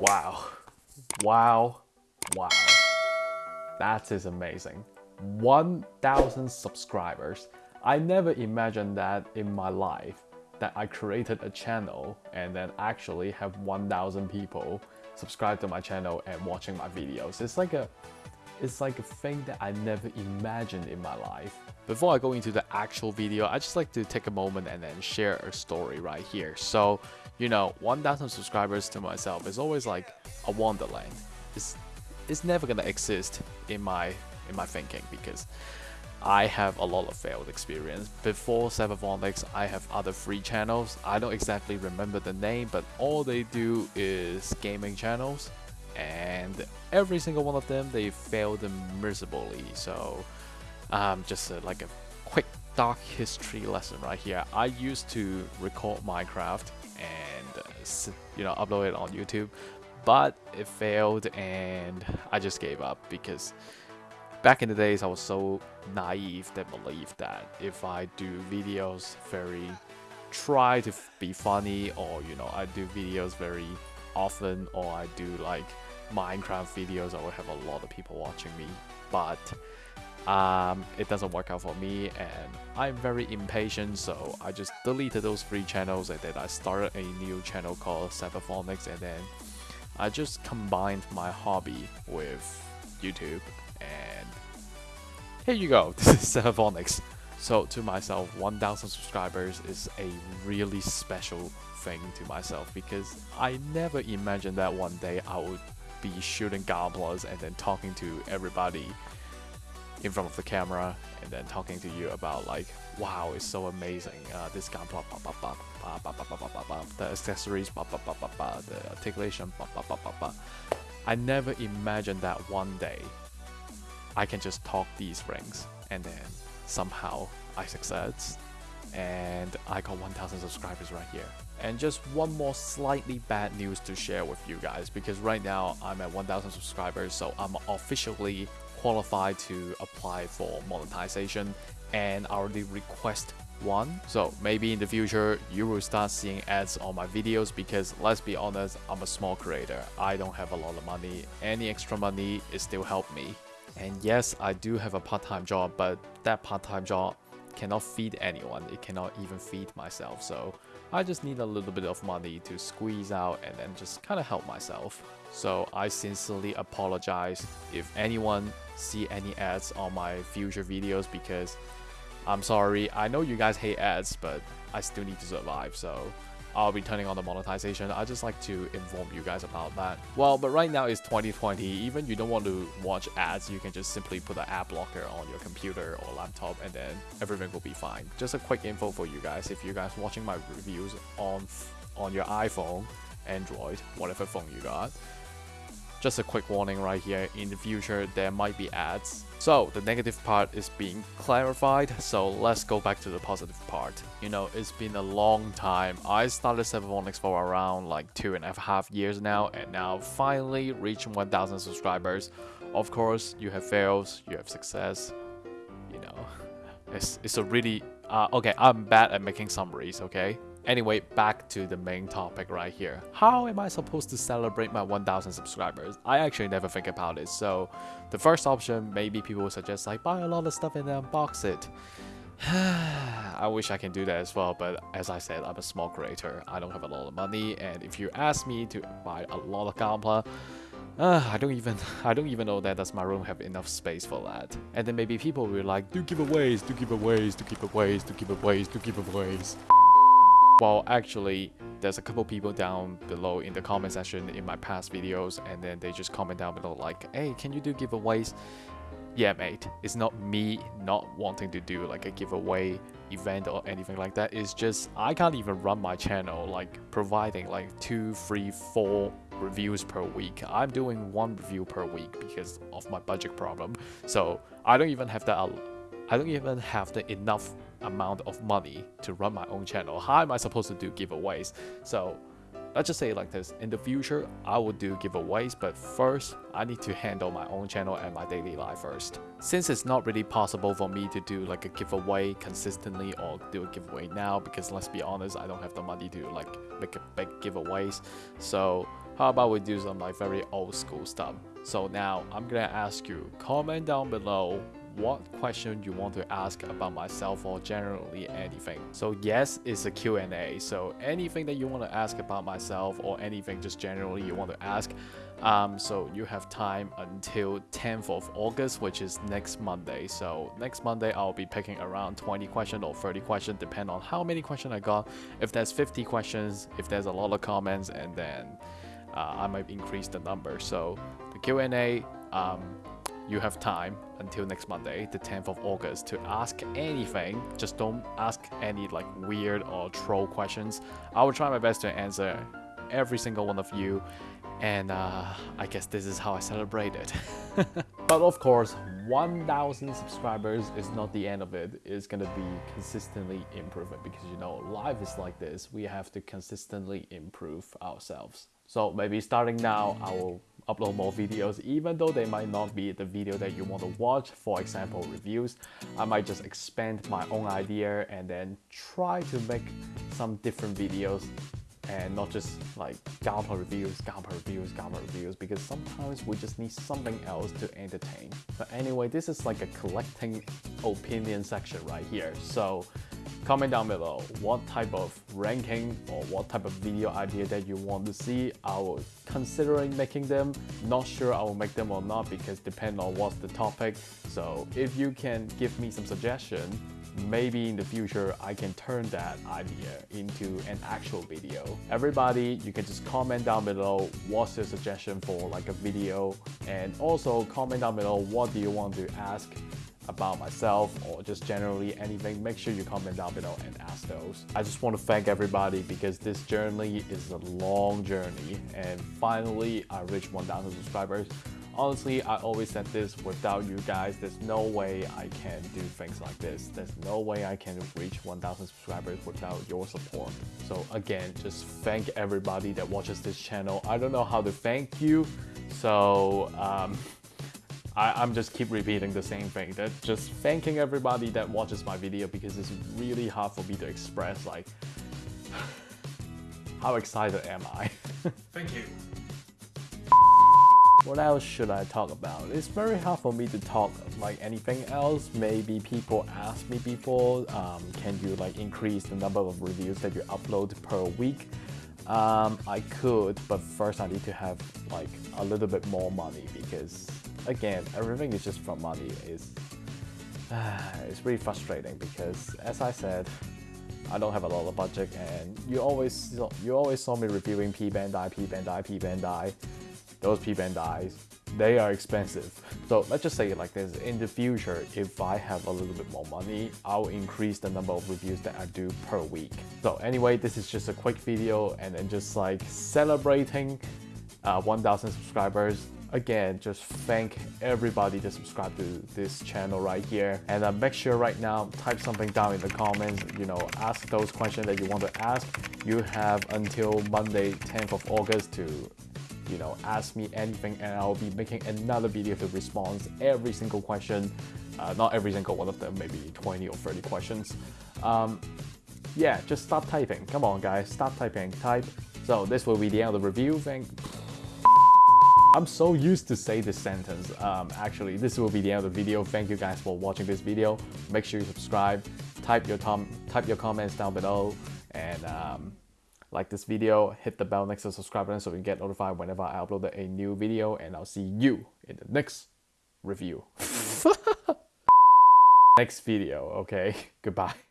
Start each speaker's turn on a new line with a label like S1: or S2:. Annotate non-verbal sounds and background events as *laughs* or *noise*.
S1: Wow. Wow. Wow. That is amazing. 1,000 subscribers. I never imagined that in my life that I created a channel and then actually have 1,000 people subscribe to my channel and watching my videos. It's like a it's like a thing that I never imagined in my life. Before I go into the actual video, I just like to take a moment and then share a story right here. So, you know, 1,000 subscribers to myself is always like a wonderland. It's, it's never gonna exist in my in my thinking because I have a lot of failed experience. Before Cyberphonics, I have other free channels. I don't exactly remember the name, but all they do is gaming channels and every single one of them they failed miserably so um, just a, like a quick dark history lesson right here I used to record Minecraft and you know upload it on YouTube but it failed and I just gave up because back in the days I was so naive that believed that if I do videos very try to be funny or you know I do videos very often or I do like Minecraft videos, I will have a lot of people watching me, but um, it doesn't work out for me and I'm very impatient so I just deleted those three channels and then I started a new channel called Cyberphonics and then I just combined my hobby with YouTube and here you go, *laughs* this is Cyberphonics. So to myself, 1000 subscribers is a really special thing to myself because I never imagined that one day I would be shooting Gunplas and then talking to everybody in front of the camera and then talking to you about like wow it's so amazing uh, this Gunpla the accessories the articulation I never imagined that one day I can just talk these rings and then somehow I succeed and I got 1000 subscribers right here and just one more slightly bad news to share with you guys because right now I'm at 1000 subscribers so I'm officially qualified to apply for monetization and I already request one. So maybe in the future you will start seeing ads on my videos because let's be honest I'm a small creator. I don't have a lot of money. Any extra money is still help me. And yes I do have a part-time job but that part-time job cannot feed anyone it cannot even feed myself so I just need a little bit of money to squeeze out and then just kind of help myself. So I sincerely apologize if anyone see any ads on my future videos because I'm sorry, I know you guys hate ads, but I still need to survive, so I'll be turning on the monetization. I just like to inform you guys about that. Well, but right now it's 2020. Even you don't want to watch ads, you can just simply put an ad blocker on your computer or laptop and then everything will be fine. Just a quick info for you guys. If you guys watching my reviews on on your iPhone, Android, whatever phone you got, just a quick warning right here, in the future there might be ads. So the negative part is being clarified, so let's go back to the positive part. You know, it's been a long time. I started Cyberphonics for around like two and a half years now, and now finally reaching 1000 subscribers. Of course, you have fails, you have success, you know. *laughs* It's, it's a really... Uh, okay, I'm bad at making summaries, okay? Anyway, back to the main topic right here. How am I supposed to celebrate my 1000 subscribers? I actually never think about it. So the first option, maybe people will suggest like buy a lot of stuff and then unbox it. *sighs* I wish I can do that as well, but as I said, I'm a small creator. I don't have a lot of money, and if you ask me to buy a lot of Gunpla, uh, I don't even *laughs* I don't even know that does my room have enough space for that. And then maybe people will like, do giveaways, do giveaways, do giveaways, do giveaways, do giveaways. Well, actually, there's a couple people down below in the comment section in my past videos, and then they just comment down below like, hey, can you do giveaways? Yeah, mate, it's not me not wanting to do like a giveaway event or anything like that. It's just I can't even run my channel like providing like two, three, four reviews per week. I'm doing one review per week because of my budget problem. So I don't even have that. I don't even have the enough amount of money to run my own channel. How am I supposed to do giveaways? So let's just say like this, in the future, I will do giveaways, but first, I need to handle my own channel and my daily life first. Since it's not really possible for me to do like a giveaway consistently or do a giveaway now, because let's be honest, I don't have the money to like make a big giveaways. So how about we do some like very old school stuff? So now I'm gonna ask you, comment down below what question you want to ask about myself or generally anything. So yes, it's a Q&A. So anything that you want to ask about myself or anything just generally you want to ask. Um, so you have time until 10th of August, which is next Monday. So next Monday, I'll be picking around 20 questions or 30 questions, depending on how many questions I got. If there's 50 questions, if there's a lot of comments, and then uh, I might increase the number. So the Q&A, um, you have time until next Monday, the 10th of August, to ask anything. Just don't ask any like weird or troll questions. I will try my best to answer every single one of you, and uh, I guess this is how I celebrate it. *laughs* but of course, 1000 subscribers is not the end of it. It's gonna be consistently improving because you know, life is like this. We have to consistently improve ourselves. So maybe starting now, I will upload more videos even though they might not be the video that you want to watch for example reviews. I might just expand my own idea and then try to make some different videos and not just like Gunpla reviews, Gunpla reviews, Gunpla reviews because sometimes we just need something else to entertain. But anyway, this is like a collecting opinion section right here. So Comment down below what type of ranking or what type of video idea that you want to see. I will considering making them. Not sure I will make them or not because depend on what's the topic. So if you can give me some suggestion, maybe in the future I can turn that idea into an actual video. Everybody, you can just comment down below what's your suggestion for like a video and also comment down below what do you want to ask about myself or just generally anything, make sure you comment down below and ask those. I just want to thank everybody because this journey is a long journey and finally I reached 1000 subscribers. Honestly, I always said this, without you guys, there's no way I can do things like this. There's no way I can reach 1000 subscribers without your support. So again, just thank everybody that watches this channel. I don't know how to thank you, so um, *laughs* I, am just keep repeating the same thing. That just thanking everybody that watches my video because it's really hard for me to express like *sighs* how excited am I. *laughs*
S2: Thank you.
S1: What else should I talk about? It's very hard for me to talk like anything else. Maybe people asked me before, um, can you like increase the number of reviews that you upload per week? Um, I could, but first I need to have like a little bit more money because again, everything is just for money. It's, uh, *sighs* it's really frustrating because, as I said, I don't have a lot of budget, and you always you always saw me reviewing P Bandai, P Those P Bandais, they are expensive. So let's just say it like this: in the future, if I have a little bit more money, I'll increase the number of reviews that I do per week. So anyway, this is just a quick video, and then just like celebrating uh, 1,000 subscribers again, just thank everybody that subscribe to this channel right here. And uh, make sure right now, type something down in the comments, you know, ask those questions that you want to ask. You have until Monday, 10th of August to you know, ask me anything and I'll be making another video to respond every single question. Uh, not every single one of them, maybe 20 or 30 questions. Um, yeah, just stop typing. Come on, guys, stop typing. Type. So this will be the end of the review. Thank I'm so used to say this sentence. Um, actually, this will be the end of the video. Thank you guys for watching this video. Make sure you subscribe, type your, type your comments down below, and um, like this video, hit the bell next to the subscribe button so you get notified whenever I upload a new video, and I'll see you in the next review. *laughs* next video, okay? *laughs* Goodbye.